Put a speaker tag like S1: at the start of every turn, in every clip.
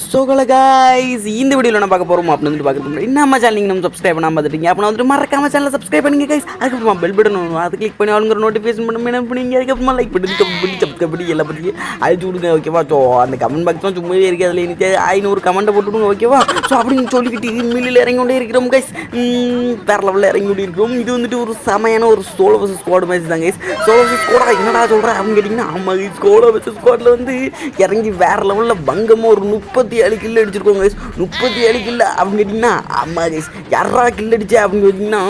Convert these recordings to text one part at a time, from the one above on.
S1: சோகல guys இந்த வீடியோவில் நான் பார்க்க போகிறோம் அப்படின்னு வந்து பார்க்குறது முன்னாடி நம்ம சேனல் நீங்கள் நம்ம சப்ஸ்கிரைப் பண்ணாமல் பார்த்துட்டீங்க. அப்போ வந்துட்டு மறக்காம சேனலை சப்ஸ்கிரைப் பண்ணுங்க கைஸ் அதுக்கப்புறமா பெல் பட்டன் ஒன்று அது கிளிக் பண்ணி ஆளுங்கிற நோட்டிஃபிகேஷன் பண்ண என்ன பண்ணுங்க அதுக்கப்புறமா லைக் பண்ணி கமெண்ட் பண்ணி சப்ஸ்கிரைப் பண்ணி எல்லாம் பண்ணி அழிச்சு விடுங்க ஓகேவா ஸோ அந்த கமெண்ட் பாக்ஸ் தான் சும்மாவே இருக்கு. அதில் எனக்கு ஐநூறு கமெண்ட்டை போட்டுவிடுங்க ஓகேவா ஸோ அப்படின்னு சொல்லிக்கிட்டு மில்லில் இறங்கி கொண்டே இருக்கிறோம் கைஸ் வேற லெவலில் இறங்கி கொண்டே இருக்கிறோம். இது வந்துட்டு ஒரு செமையான ஒரு சோலோ வர்சஸ் ஸ்குவாட் மேட்ச் தான் கைஸ் சோலோ வர்சஸ் ஸ்குவாடா என்னடா சொல்கிறேன் அப்படின்னு கேட்டிங்கன்னா ஆமாம் ஸ்கோலோ வர்சஸ் ஸ்குவாடில் வந்து இறங்கி வேற லெவலில் பங்கமாக ஒரு முப்பது முப்பத்தி ஏழு கில் அடிச்சிருக்கோங்க கைஸ் முப்பத்தி ஏழு கில்லு அப்படின்னு கேட்டிங்கன்னா ஆமாம் கைஸ் யாரா கில் அடிச்சா அப்படின்னு கேட்டிங்கன்னா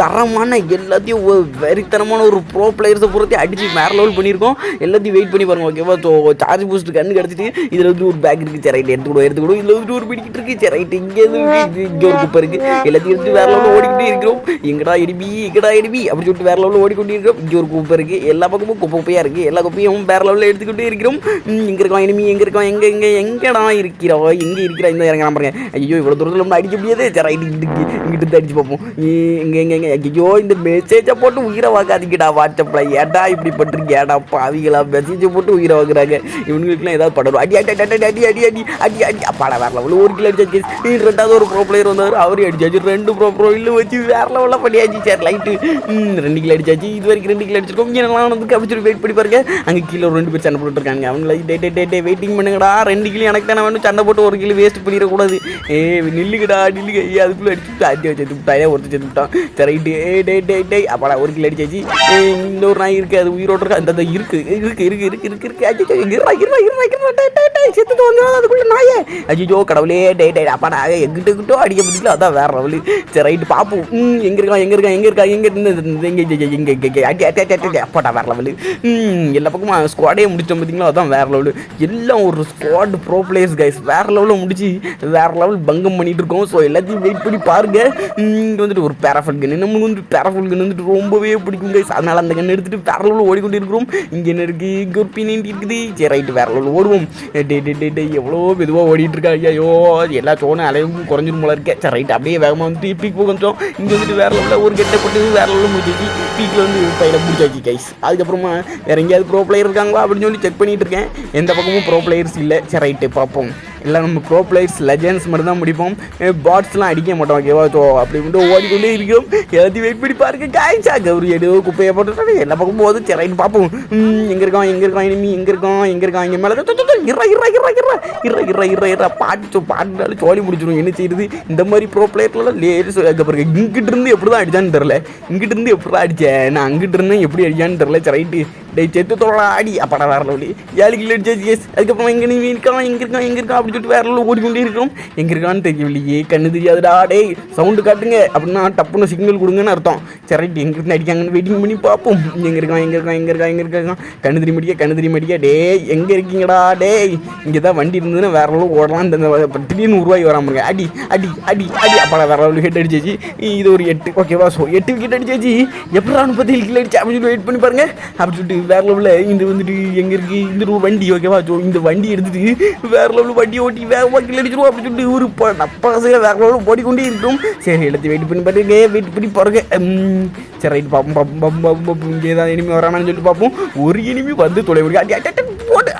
S1: தரமான எல்லாத்தையும் ஒரு வெறித்தனமான ஒரு ப்ரோ பிளேயர்ஸை பொறுத்து அடித்து வேற லெவல் பண்ணியிருக்கோம். எல்லாத்தையும் வெயிட் பண்ணி பாருங்க ஓகேவா ஸோ சார்ஜ் பூஸ்ட் கண்ணு கிடச்சிட்டு இதில் வந்து ஒரு பேக் இருக்குது சரி ரைட் எடுத்துக்கூடும் எடுத்துக்கூடும் இதில் வந்து ஒரு பிடிக்கிட்டு இருக்கு. சரி ரைட் இங்கே இங்கே ஒரு குப்பை இருக்குது எல்லாத்தையும் எடுத்து வேற லெவலில் ஓடிக்கிட்டே இருக்கிறோம். எங்கடா எடிபி எங்கடா எடிபி? அப்படி சொல்லிட்டு வேற லெவலில் ஓடிக்கொண்டே இருக்கிறோம். இங்கே ஒரு குப்பை இருக்குது எல்லா பக்கமும் குப்பை குப்பையாக இருக்குது எல்லா குப்பையும் வேற லெவலில் எடுத்துக்கிட்டே இருக்கிறோம். இங்கே இருக்கோம் எனிமி இனிமே எங்க எங்கே எங்க எங்க எங்கடா இருக்கிறா எங்க இருக்கிறா இந்த இறங்க பாருங்க. ஐயோ இவ்வளவு தூரத்துல நம்ம அடிக்க முடியாது. சரி ரைட் இங்கிட்டு இங்கிட்டு அடிச்சு பார்ப்போம். இங்கே எங்க எங்க ஐயோ இந்த மெசேஜை போட்டு உயிரை வாக்காதீங்கடா வாட்ஸ்அப்ல ஏடா இப்படி பண்றீங்க ஏடா பாவிகளா மெசேஜை போட்டு உயிரை வாங்குறாங்க. இவங்களுக்குலாம் ஏதாவது படணும் அடி அடி அடி அடி அடி அடி அடி அடி பட வேற லெவலில் ஒரு கிலோ அடிச்சாச்சு. ரெண்டாவது ஒரு ப்ரோ பிளேயர் வந்தார். அவரே அடிச்சாச்சு. ரெண்டு ப்ரோ ப்ரோ இல்லை வச்சு வேற லெவலில் பண்ணியாச்சு. சரி லைட்டு ரெண்டு கிலோ அடிச்சாச்சு. இது வரைக்கும் ரெண்டு கிலோ அடிச்சிருக்கோம். இங்கே நல்லா வந்து கபிச்சு வெயிட் பண்ணி பாருங்க. அங்கே கீழே ஒரு ரெண்டு பேர் சண்டை போட்டுருக்காங்க இருக்காங்க. அவங்கள டே டே டே டே வெயிட்டிங் பண்ணுங்கடா. ரெண்டு கிலோ எனக்கு தானே வேணும் சண்டை போட்டு ஒரு கிலோ வேஸ்ட் பண்ணிடக்கூடாது ஏ நில்லுக்கடா நில்லுங்க. ஐயா அதுக்குள்ளே அடிச்சு அடி வச்சு விட்டாயே ஒருத்தர் செத்து விட்டான். சரி ஏ டே டே டே அப்பாடா ஒரு கிலோ அடிச்சாச்சு இன்னொரு நாய் இருக்கு. அது உயிரோடு இருக்கு. அந்த இருக்கு. இருக்கு இருக்கு இருக்கு இருக்கு. இருக்கு அச்சோ இருடா இருடா இருடா இருடா. செத்து டே அதுக்குள்ள நாயே. அஜிஜோ கடவுளே டே டே அப்பாடா எங்கிட்ட கிட்டோ அடிக்க முடியல அதான் வேற லெவலு சரி ரைட்டு பார்ப்போம் ம் எங்க இருக்கான் எங்க இருக்கான் எங்க இருக்கா எங்க இருந்து எங்க எங்க எங்க அடி அடி அடி அடி அப்பாடா வேற லெவலு எல்லா பக்கமும் ஸ்குவாடே முடிச்சோம் பார்த்தீங்களா அதான் வேற லெவலு எல்லாம் ஒரு ஸ்குவாட் ப்ரோ பிளேயர்ஸ் கைஸ் வேற லெவலில் முடிச்சு வேற லெவல் பங்கம் பண்ணிட்டு இருக்கோம். ஸோ எல்லாத்தையும் வெயிட் பண்ணி பாருங்க. இங்கே வந்துட்டு ஒரு பேராஃபல் கன் நம்மளுக்கு வந்து பேராஃபல் கன் வந்துட்டு ரொம்பவே பிடிக்கும் கைஸ் அதனால அந்த கன் எடுத்துட்டு வேற லெவலில் ஓடிக்கொண்டு இருக்கிறோம் இங்கே என்ன இருக்கு? இங்கே ஒரு பின்னாடி இருக்குது சரி ரைட்டு வேற லெவலில் ஓடுவோம். டே டே டே டே எவ்வளோ மெதுவாக ஓடிட்டு இருக்கா ஐயோ எல்லா சோனும் அலையும் குறைஞ்சிரும் போல இருக்கே. சரி ரைட் அப்படியே வேகமாக வந்து பீக் போக கொஞ்சம். இங்கே வந்துட்டு வேற லெவலில் ஒரு கெட்ட போட்டு வேற லெவலில் முடிச்சாச்சு பீக்கில் வந்து பையில முடிச்சாச்சு கைஸ் அதுக்கப்புறமா வேற எங்கேயாவது ப்ரோ பிளேயர் இருக்காங்களா அப்படின்னு சொல்லி செக் பண்ணிட்டு இருக்கேன். எந்த பக்கமும் ப்ரோ பிளேயர்ஸ் இல்லை. சரி ரைட்டு பார்ப்போம். இல்லை நம்ம ப்ரோ பிளேயர்ஸ் லெஜண்ட்ஸ் மட்டும் தான் முடிப்போம் பாட்ஸ்லாம் அடிக்க மாட்டோம் ஓகேவா ஸோ அப்படி மட்டும் ஓடிக்கொண்டே இருக்கோம் எல்லாத்தையும் வெயிட் பண்ணி பாருங்க காய்ச்சா கௌரி எடு குப்பையை போட்டு எல்லா பக்கம் போகுது சரி பார்ப்போம். ம், எங்க இருக்கான் எங்க இருக்கான் இனிமே எங்க இருக்கான் எங்க இருக்கோம் இங்கே மேலே இறா இறா இறா இறா இறா இறா இறா இறா பாட்டு சோ சோழி முடிச்சிடும் என்ன செய்யுது இந்த மாதிரி ப்ரோ பிளேயர்லாம் லேடிஸ் பாருங்க இங்கிட்டு இருந்து எப்படி தான் அடிச்சான்னு தெரில இங்கிட்டு இருந்து எப்படி தான் அடிச்சேன்? நான் அங்கிட்டு இருந்தேன் எப்படி அடிச்சான்னு தெரில சரி ரைட்டு டேய் செத்து தோட ஆடி. அப்படா வேற லெவலி ஏழு கிலோ அடிச்சாச்சு எஸ் அதுக்கப்புறம் இங்கே நீ இருக்கான் இங்கே இருக்கான் இங்கே இருக்கான் அப்படி சொல்லிட்டு வேற லெவலில் ஓடிக்கொண்டே இருக்கிறோம். எங்க இருக்கான்னு தெரியவில்லையே. கண்ணு தெரியாதுடா டேய் சவுண்டு காட்டுங்க. அப்படின்னா டப்புன்னு சிக்னல் கொடுங்கன்னு அர்த்தம். சரி ரைட் எங்க இருந்து அடிக்காங்கன்னு வெயிட்டிங் பண்ணி பார்ப்போம். எங்க இருக்கான் எங்க இருக்கான் எங்க இருக்கான் எங்க இருக்கான். கண்ணு தெரிய மாட்டியா கண்ணு தெரிய மாட்டியா டேய் எங்க இருக்கீங்கடா டேய். இங்கே தான் வண்டி இருந்ததுன்னா வேற லெவலில் ஓடலாம். இந்த திடீர்னு உருவாகி வராம அடி அடி அடி அடி. அப்பா வேற அளவு ஹெட் அடிச்சாச்சு. இது ஒரு எட்டு. ஓகேவா ஸோ எட்டு விக்கெட் அடிச்சாச்சு. எப்படா முப்பத்தி ஏழு கிலோ அடிச்சு? அப்படின்னு வெயிட் பண்ணி பாருங்க. அப்படி சொல்லிட்டு வேற லெவலில் இந்த வந்துட்டு எங்க இருக்கு? இந்த வண்டி ஓகேவா ஸோ இந்த வண்டி எடுத்துட்டு வேற லெவலில் வண்டி ஓட்டி வேகமாக கிளடிச்சிருவோம் அப்படின்னு சொல்லிட்டு இவரு இப்போ நப்பாசையாக வேகமாக ஓடிக்கொண்டே இருக்கும் சரி எடுத்து வெயிட் பண்ணி பாருங்க. வெயிட் பண்ணி பாருங்க. சரி ரைட் பார்ப்போம் பார்ப்போம் பார்ப்போம் பார்ப்போம் இங்கே ஏதாவது இனிமே வரானான்னு சொல்லிட்டு பார்ப்போம் ஒரு இனிமே வந்து தொலை முடியும் அடி அடி,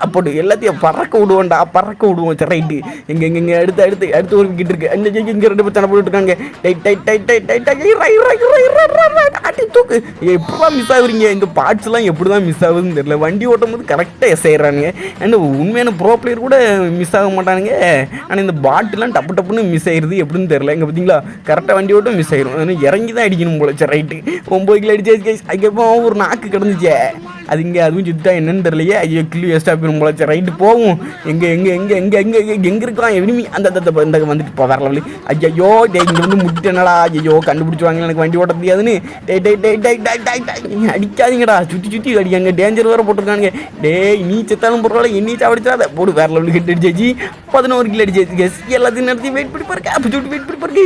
S1: போட்டு எல்லாத்தையும் பறக்க விடுவோம்டா பறக்க விடுவோம் சரி ரைட்டு இங்கே இங்கே இங்கே அடுத்து அடுத்து அடுத்து ஒரு கிட்ட இருக்கு இங்கே ரெண்டு பேர் சண்டை போட்டுட்டு இருக்காங்க tight tight tight tight tight tight இறா இறா இறா இறா இறா இறா அடி தூக்கு எப்படிலாம் மிஸ் ஆகுறீங்க இந்த பார்ட்ஸ்லாம் எப்படி தான் மிஸ் ஆகுதுன்னு தெரியல வண்டி ஓட்டும் போது கரெக்டாக எஸ் ஆயிடுறானுங்க அண்ட் உண்மையான ப்ரோ பிளேயர் கூட மிஸ் ஆக மாட்டானுங்க ஆனால் இந்த பாட்டுலாம் டப்பு டப்புன்னு மிஸ் ஆயிடுது எப்படின்னு தெரியல இங்கே பார்த்தீங்களா கரெக்டாக வண்டி ஓட்டம் மிஸ் ஆயிடும் இறங்கி தான் அடிக்கணும் போல சரி ரைட்டு ஒம்பது கிலோ அடிச்சாச்சு கைஸ் அதுக்கப்புறம் ஒரு நாக்கு கிடந்துச்சே அது இங்கே அதுவும் சுத்தா என்னன்னு தெரியலையே. ஐயோ கிள்ளி வேஸ்ட்டாக போயிடும் போல ரைட்டு போவோம் எங்கே எங்கே எங்கே எங்கே எங்கே எங்கே எங்கே இருக்கான் எனிமி அந்த அந்த இந்த வந்துட்டு இப்போ வேற லெவலு ஐயோ டே இங்கே வந்து முட்டிட்டேனடா. ஐயோ கண்டுபிடிச்சுவாங்க எனக்கு வண்டி ஓட்ட தெரியாதுன்னு. டே டே டே டே டே டே டே அடிக்காதீங்கடா. சுற்றி சுற்றி அடிக்காங்க. டேஞ்சர் வேறு போட்டிருக்காங்க டேய் நீ செத்தாலும் பரவாயில்ல. என்னி சாவடிச்சாத போடு. வேற லெவலுக்கு ஹெட் அடிச்சாச்சு பதினோரு கிலோ அடிச்சாச்சு கேஸ் எல்லாத்தையும் நடத்தி வெயிட் பண்ணி பாருங்க. அப்போ சுட்டு வெயிட் பண்ணி பாருங்க.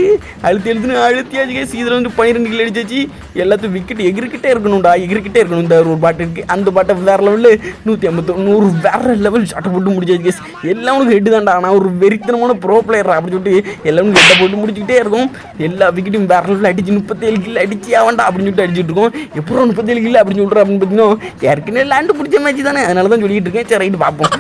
S1: அழுத்தி எழுத்துன்னு அழுத்தியாச்சு கேஸ் இதில் வந்து பன்னிரெண்டு கிலோ அடிச்சாச்சு எல்லாத்தையும் விக்கெட் எகிரிக்கிட்டே இருக்கணும்டா. எகிரிக்கிட்டே இருக்கணும். இந்த ஒரு பாட்டு இருக்குது அந்த பாட்டை வேற லெவலில் நூற்றி ஐம்பத்தி நூறு வேற லெவல் ஷாட்டை போட்டு முடிச்சாச்சு கேஸ் எல்லாமே ஹெட்டு தான்டா. ஆனால் ஒரு வெறித்தனமான ப்ரோ பிளேயர் அப்படின்னு சொல்லிட்டு எல்லாமே ஹெட்டை போட்டு முடிச்சுக்கிட்டே இருக்கும். எல்லா விக்கெட்டும் வேற லெவலில் அடிச்சு முப்பத்தேழு கிலோ அடிச்சு ஆவண்டா அப்படின்னு சொல்லிட்டு அடிச்சுட்டு இருக்கோம். எப்போ முப்பத்தேழு கிலோ அப்படின்னு சொல்கிறேன் அப்படின்னு பார்த்தீங்கன்னா ஏற்கனவே லேண்டு பிடிச்ச மேட்ச் தானே. அதனால தான் சொல்லிட்டு இருக்கேன். சரி ரைட்டு பார்ப்போம்.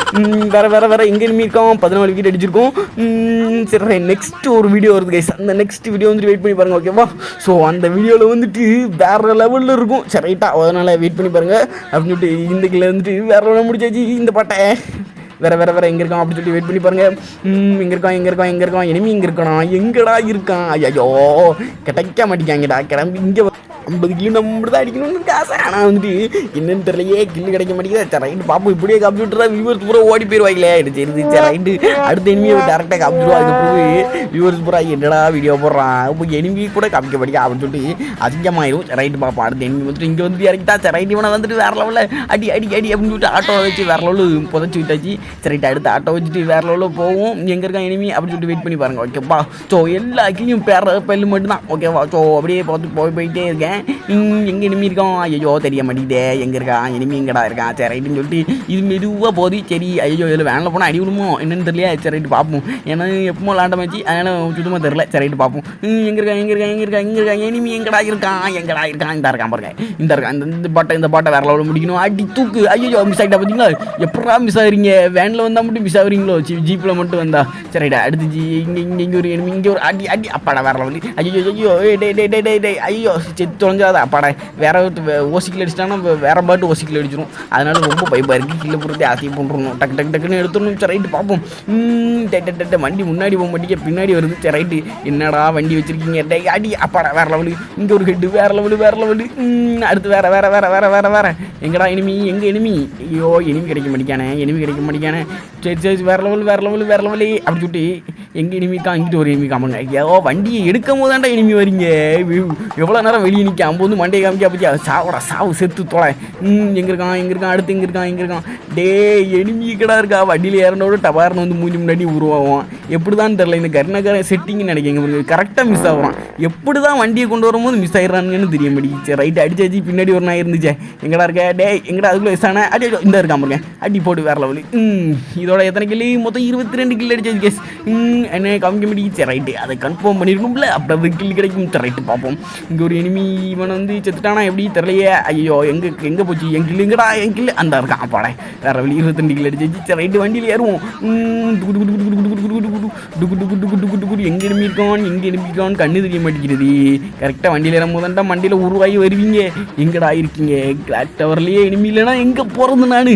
S1: வேறு வேற வேற வேற. எங்கே இனிமே இருக்கோம் பதினாலு விக்கெட் அடிச்சிருக்கோம். ம், சரி நெக்ஸ்ட் ஒரு வீடியோ வருது கைஸ் அந்த நெக்ஸ்ட் வீடியோ வந்துட்டு வெயிட் பண்ணி பாருங்க ஓகேவா ஸோ அந்த வீடியோவில் வந்துட்டு வேற லெவலில் இருக்கும். சரி ரைட்டா அதனால வெயிட் பண்ணி பாருங்க. அப்படின்னு சொல்லிட்டு இந்த கில் வந்துட்டு வேற ஒன்று முடிச்சாச்சு இந்த பாட்டை. வேற வேற வேற எங்க இருக்கான் அப்படின்னு சொல்லி வெயிட் பண்ணி பாருங்க. ம், எங்க இருக்கான் எங்க இருக்கான் எங்க இருக்கான். இனிமே இங்க இருக்கானா? எங்கடா இருக்கான்? ஐயோ கிடைக்க மாட்டேங்காங்கடா கிளம்பி இங்க ஐம்பது கிலோ நம்ம தான் அடிக்கணும்னு காசு ஆனால் வந்துட்டு என்னன்னு தெரியலையே கில்லு கிடைக்க மாட்டேங்குது. சரி ரைட்டு பார்ப்போம் இப்படியே கம்ப்யூட்டரா வியூவர்ஸ் பூரா ஓடி போயிடுவாங்களே எனக்கு சரி சரி ரைட்டு. அடுத்த எனிமியை டேரெக்டாக காமிச்சிடுவோம் போய் வியூவர்ஸ் பூரா என்னடா வீடியோ போடுறான்? இப்போ எனிமி கூட காமிக்க படிக்க அப்படின்னு சொல்லிட்டு அதிகமாயிரும் சரி ரைட்டு பார்ப்போம் அடுத்த எனிமி வந்துட்டு இங்கே வந்து இறக்கிட்டா சரி ரைட்டு இவனை வந்துட்டு வேற லெவலில் அடி அடி அடி அப்படின்னு சொல்லிட்டு ஆட்டோ வச்சு வேற லெவலில் புதைச்சி விட்டாச்சு. சரி அடுத்து ஆட்டோ வச்சுட்டு வேற லெவலில் போவோம். எங்கே இருக்கான் எனிமி அப்படின்னு சொல்லிட்டு வெயிட் பண்ணி பாருங்க. ஓகேப்பா ஸோ எல்லா கிளியும் பேர பெல்லு மட்டும்தான். ஓகேவா ஸோ அப்படியே பார்த்து போய் போயிட்டே இருக்கேன். எங்க இனிமே இருக்கான்? ஐயோ தெரிய மாட்டேங்குதே எங்க இருக்கான் இனிமே எங்கடா இருக்கான் சரி ரைட்டுன்னு சொல்லிட்டு இது மெதுவாக போகுது சரி ஐயோ இதில் வேனில் போனால் அடி விடுமோ என்னன்னு தெரியல சரி ரைட்டு பார்ப்போம். ஏன்னா எப்போ லாண்ட அதனால் சுத்தமாக தெரில சரி ரைட்டு பார்ப்போம். எங்கே எங்க இருக்கான் எங்க இருக்கான் எங்க இருக்கான் எங்க இருக்கான் இனிமே எங்கடா இருக்கான் எங்கடா இருக்கான் இந்த இருக்கான் பாருங்க இந்த இருக்கான் இந்த இந்த பாட்டை இந்த பாட்டை வேற லெவலில் முடிக்கணும். அடி தூக்கு. ஐயோ மிஸ் ஆகிட்டா பார்த்தீங்களா எப்படா மிஸ் ஆகுறீங்க? வேனில் வந்தால் மட்டும் மிஸ் ஆகுறீங்களோ? ஜீப்பில் மட்டும் வந்தா. சரி ரைட்டா அடுத்து ஜி இங்கே இங்கே இங்கே ஒரு enemy, இங்கே ஒரு அடி அடி. அப்பாடா வேற லெவலு ஐயோ ஐயோ டே டே டே டே ஐயோ செத்து தொலைஞ்சாத. அப்பாடா வேற ஓசிக்கில் அடிச்சிட்டாங்கன்னா வேற பாட்டு ஓசிக்கில் அடிச்சிடும் அதனால ரொம்ப பைப்பாக இருக்குது கீழே போட்டு ஆசையை பண்ணுறணும் டக்கு டக்கு டக்குன்னு எடுத்துடணும். சரி ரைட்டு பார்ப்போம். ம், டெட்ட வண்டி முன்னாடி போக மாட்டேங்க. பின்னாடி வருது. சரி ரைட்டு. என்னடா வண்டி வச்சிருக்கீங்க? டே அடி அப்பாடா வேற லெவலு இங்கே ஒரு ஹெட்டு வேற லெவலு வேற லெவலு ம், அடுத்து வேற வேற வேற வேற வேற வேற. எங்கடா இனிமி எங்கே இனிமி ஐயோ இனிமி கிடைக்க மாட்டேங்கானே. இனிமி கிடைக்க மாட்டேங்கானே. சரி சரி வேற லெவல் வேற லெவல் வேற லெவலு அப்படி சொல்லிட்டு எங்கள் இனிமிக்கா அங்கிட்டு ஒரு இனிமி காமங்க ஐயோ வண்டியை எடுக்கும் போது தான்டா இனிமி வரீங்க எவ்வளோ நேரம் வெளியே நிற்க அம்பு வந்து மண்டையை காமிக்க பற்றி சாவடா சாவு செத்து தொலை. ம் எங்கே இருக்கான்? எங்கே இருக்கான்? அடுத்து எங்க இருக்கான்? எங்கே இருக்கான்? டே எனிமி கடா இருக்கா? வண்டியில் ஏறினோட டபார்னு வந்து மூஞ்சி முன்னாடி உருவாகும். எப்படி தான் தெரில இந்த கர்ணகர செட்டிங்னு நினைக்கிறேன். கரெக்டாக மிஸ் ஆகுறான். எப்படி தான் வண்டியை கொண்டு வரும்போது மிஸ் ஆயிடுறானுங்கன்னு தெரிய மாட்டேங்குது ரைட் அடிச்சாச்சு பின்னாடி ஒரு நாய் இருந்துச்சே. எங்கடா இருக்க? டே எங்கடா? அதுக்குள்ள வயசான? அடி அடி, இந்த இருக்கான் பாருங்க. அடி போட்டு வேற லெவலு ம் இதோட எத்தனை கிள்ளி மொத்தம் இருபத்தி ரெண்டு கில்லு அடிச்சாச்சு கேஸ் ம் என்ன காமிக்க முடியுது ரைட்டு அதை கன்ஃபார்ம் பண்ணியிருக்கும்ல அப்போ கிள் கிடைக்கும் ரைட்டு பார்ப்போம் இங்கே ஒரு எனிமி இவன் வந்து செத்துட்டானா எப்படி தெரியலையே ஐயோ எங்கே எங்கே போச்சு என் கில் என் கில் அந்த இருக்கான் அப்பாடே வேறு வழி இருபத்தஞ்சு கில் அடிச்சு ரைட்டு வண்டியில் ஏறுவோம் எங்கே எனிமி இருக்கான் எங்கே எனிமி கண்ணு தெரிய மாட்டேங்கிறது கரெக்டாக வண்டியில் ஏறும்போதுண்டா மண்டியில் உருவாகி வருவீங்க எங்கடா இருக்கீங்க கிளாக் டவர்லேயே எனிமி இல்லைனா எங்கே பிறந்து நான்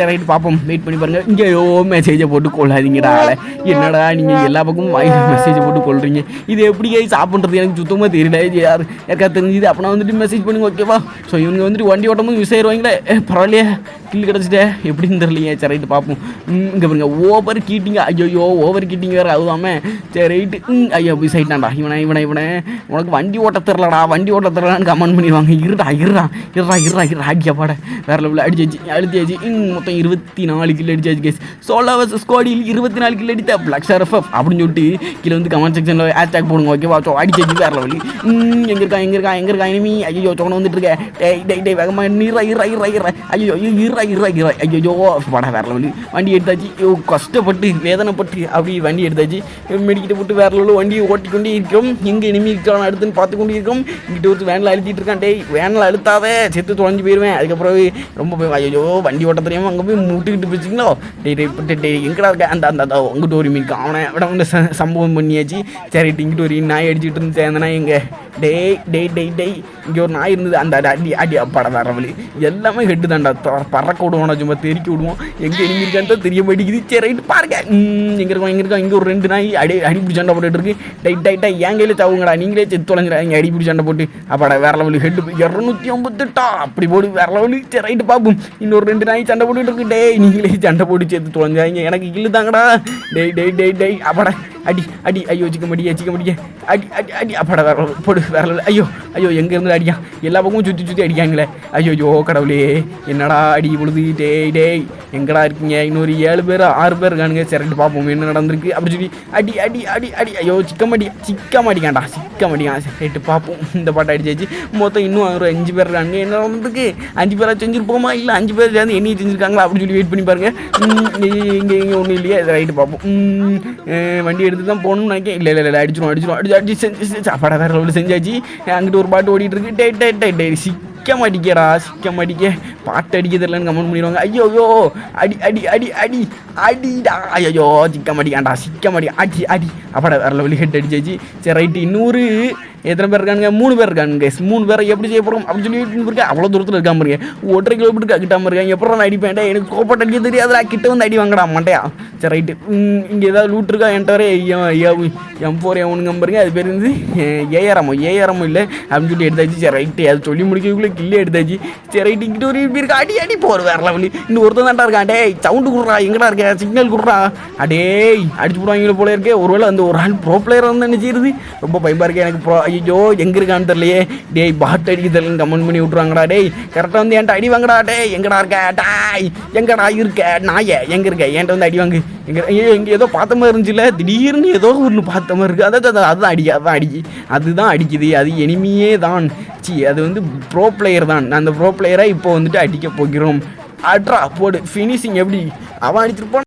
S1: ரைட்டு பார்ப்போம் வெயிட் பண்ணி பாருங்கள் இங்கேயோ மெசேஜை போட்டு கொள்ளாதீங்கடா என்ன என்னடா நீங்கள் எல்லா பக்கமும் மெசேஜை போட்டு கொள்றீங்க? இது எப்படி சாப்பிட்றது? எனக்கு சுத்தமாக தெரியல. யார்? யாருக்கா தெரிஞ்சுது? அப்போ வந்துட்டு மெசேஜ் பண்ணுங்க ஓகேவா ஸோ இவங்க வந்துட்டு வண்டி ஓட்டும் போது மிஸ் ஆயிடுவாங்களே பரவாயில்லையே. கில் கிடச்சிட்டே. எப்படின்னு தெரியலையே. சரி ரைட்டு பார்ப்போம் இங்கே பாருங்க. ஓவர் கீட்டிங்க ஐயோ ஓவர் கீட்டிங் வேறு அதுதாமே சரி ரைட்டு ம் ஐயோ மிஸ் ஆயிட்டான்டா இவனை இவனை இவனை. உனக்கு வண்டி ஓட்ட தெரிலடா வண்டி ஓட்ட தெரிலன்னு கமெண்ட் பண்ணிடுவாங்க. இருடா இருடா இருடா இருடா இருடா. அடிக்க பாட. வேற லெவலில் அடிச்சாச்சு. ம் மொத்தம் இருபத்தி நாலு கிலோ அடிச்சாச்சு கேஸ் சோலா வர்சஸ் ஸ்குவாடியில் இருபத்தி நாலு கிலோ அடித்த. பிளாக் அப்படின்னு சொல்லிட்டு கீழே வந்து கமெண்ட் செக்ஷனில் ஹேஷ்டாக் போடுங்க ஓகேவா அடிச்சு அடிச்சாச்சு வேற லெவலி எங்கே இருக்கா எங்கே இருக்கா எங்கே இருக்கா இனிமே ஐயோ சோனை வந்துட்டு இருக்க. டேய் டேய் டேய் வேகமா நீரா இரா இரா இரா ஐயோ இரா. இரா இரா ஐயோ பட வேற லெவலி வண்டி எடுத்தாச்சு. ஐயோ கஷ்டப்பட்டு வேதனைப்பட்டு அப்படி வண்டி எடுத்தாச்சு. மெடிக்கிட்ட போட்டு வேற லெவலில் வண்டியை ஓட்டிக்கொண்டே இருக்கிறோம் எங்கே இனிமே இருக்கான் அடுத்துன்னு பார்த்து கொண்டு இருக்கோம். இங்கிட்ட ஒரு வேனில் அழுத்திட்டு இருக்கான். டேய் வேனில் அழுத்தாதே. செத்து தொலைஞ்சு போயிடுவேன் அதுக்கப்புறம் ரொம்ப போய் ஐயோ வண்டி ஓட்ட தெரியாமல் அங்கே போய் முட்டுக்கிட்டு போச்சுங்களோ? டேய் டேய் இப்ப டேய், எங்கடா இருக்க? அந்த அந்த அந்த அங்கிட்ட ஒரு மீன் அவனை விட வந்து ச- சம்பவம் பண்ணியாச்சு. சரி இங்கிட்டு ஒரு நாய் அடிச்சுட்டு இருந்து அந்த நாய் எங்க டேய் டேய் டேய் டேய் இங்கே ஒரு நாய் இருந்தது. அந்த அடி- அடி அப்பாட வேற எல்லாமே ஹெட்டு தாண்டா பறக்க விடுவோம் சும்மா தெறிக்க விடுவோம் எங்கே எனிமி இருக்கான்னு தெரிய மாட்டேங்குது. சரி ரைட்டு பாருங்க. ம், இருக்கோம் இங்கே இருக்கோம் இங்கே ஒரு ரெண்டு நாய் அடி அடிப்பிடி சண்டை போட்டுட்டு இருக்கு. டைட் டைட்டாக என் கையில் சாவுங்கடா. நீங்களே செத்து தொலைஞ்சிடாங்க இங்கே பிடிச்சி சண்டை போட்டு. அப்பாடா வேற லெவலு. ஹெட்டு இரநூத்தி ஐம்பத்தெட்டா? அப்படி போடு வேற லெவலு. சரி ரைட்டு பார்ப்போம் இன்னொரு ரெண்டு நாய் சண்டை போட்டுட்டு இருக்கு. டேய் நீங்களே சண்டை போட்டு சேர்த்து தொலைஞ்சாங்க எனக்கு கில்லு தாங்கடா. டேய் டேய் day day. அடி அடி ஐயோ சிக்க முடிய சிக்க முடிய. அடி அடி அடி. அப்பாடா வேற போடு வேற ஐயோ ஐயோ எங்கே இருந்து அடியா? எல்லா பக்கமும் சுற்றி சுற்றி அடிக்காங்களே ஐயோ ஐயோ கடவுளே. என்னடா அடி விழுது டேய் டேய். எங்கடா இருக்கீங்க? இன்னொரு ஏழு பேர் ஆறு பேர் இருக்கானுங்க. சரிட்டு பார்ப்போம் என்ன நடந்திருக்கு? அப்படி சொல்லி அடி அடி அடி அடி. ஐயோ சிக்க மாட்டியா சிக்க மாட்டிக்காண்டா சிக்க மாட்டிக்கான். சரிட்டு பார்ப்போம் இந்த பாட்டை அடிச்சாச்சு மொத்தம் இன்னும் ஒரு அஞ்சு பேர் இருக்காங்க என்ன நடந்திருக்கு? அஞ்சு பேரா செஞ்சுருப்போமா? இல்லை அஞ்சு பேர் சேர்ந்து என்னையை செஞ்சுருக்காங்களா? அப்படின்னு சொல்லி வெயிட் பண்ணி பாருங்க. இங்கே இங்கே ஒன்றும் இல்லையா. ரைட்டு பார்ப்போம் ம், வண்டி எடுத்து தான் போகணும்னு நினைக்கிறேன் இல்லை இல்லை இல்லை அடிச்சிடும் அடிச்சிடும் அடிச்சு அடிச்சு செஞ்சு சாப்பாடை வேறு லெவலில் செஞ்சாச்சு அங்கிட்டு ஒரு பாட்டு ஓடிட்டு இருக்கு டே டே டே டே சிக்க மாட்டிக்கடா சிக்க மாட்டிக்க. பாட்டு அடிக்க தெரியலன்னு கமெண்ட் பண்ணிடுவாங்க. ஐயோ ஐயோ அடி அடி அடி அடி அடிடா. ஐயோ சிக்க மாட்டிக்காண்டா சிக்க மாட்டிக்க அடி அடி. அப்பாடா வேறு லெவலில் ஹெட் அடிச்சாச்சு. சரி ரைட்டு இன்னொரு எத்தனை பேர் இருக்கானுங்க? மூணு பேர் இருக்கானுங்க மூணு பேரை எப்படி செய்ய போகிறோம் அப்படின்னு சொல்லி இருக்கேன் அவ்வளோ தூரத்தில் இருக்காம இருக்கேன் ஒற்றை கிலோமீட்டருக்கு அக்கிட்டாம இருக்காங்க எப்பறம் நான் அடிப்பேன் எனக்கு கோப்பட்டு அடிக்க தெரியாதுடா. கிட்ட வந்து அடி வாங்கடா மாட்டையா சரி ரைட்டு இங்கே ஏதாவது லூட் இருக்கா? என்கிட்ட வர எம் ஃபோர் எவனுங்க பாருங்க அது பேர் வந்து ஏஆர்எம்மோ ஏஆர்எம்மோ இல்லை அப்படின்னு சொல்லி எடுத்தாச்சு. சரி ரைட்டு அது சொல்லி முடிக்கிறதுக்குள்ளே கில்லே எடுத்தாச்சு. சரி ரைட்டு இங்கிட்ட ஒரு இப்படி இருக்கா? அடி அடி போகிற வேற லெவலு இன்னும் ஒருத்தன் தான்டா இருக்கான். டேய் சவுண்டு கொடுறா எங்கடா இருக்க? சிக்னல் கொடுறா. அடேய் அடிச்சு போடுவாங்க போல இருக்கே. ஒருவேளை அந்த ஒரு ஆள் ப்ரோ பிளேயர் வந்து நினச்சிருது ரொம்ப பயமாக இருக்கேன் எனக்கு ப்ரோ ஐயோ எங்க இருக்கான்னு தெரியலையே. டேய் பாட் அடிக்க தெரியலன்னு கமெண்ட் பண்ணி விட்ருவாங்கடா டேய். கரெக்டாக வந்து என்கிட்ட அடி வாங்கடா டேய். எங்கடா இருக்க டாய். எங்கடா இருக்க நாய. எங்க இருக்க? என்கிட்ட வந்து அடி வாங்கு. எங்க ஐயோ ஏதோ பார்த்த மாதிரி இருந்துச்சுல. திடீர்னு ஏதோ ஒன்று பார்த்த மாதிரி இருக்கு. அதான் அதுதான் அடி அதுதான் அடிக்கு அதுதான் அடிக்குது. அது எனிமியே தான். சி அது வந்து ப்ரோ பிளேயர் தான். அந்த ப்ரோ பிளேயரை இப்போ வந்துட்டு அடிக்க போகிறோம். அட்ரா போடு. ஃபினிஷிங் எப்படி? அவன் அடிச்சிருப்பான்.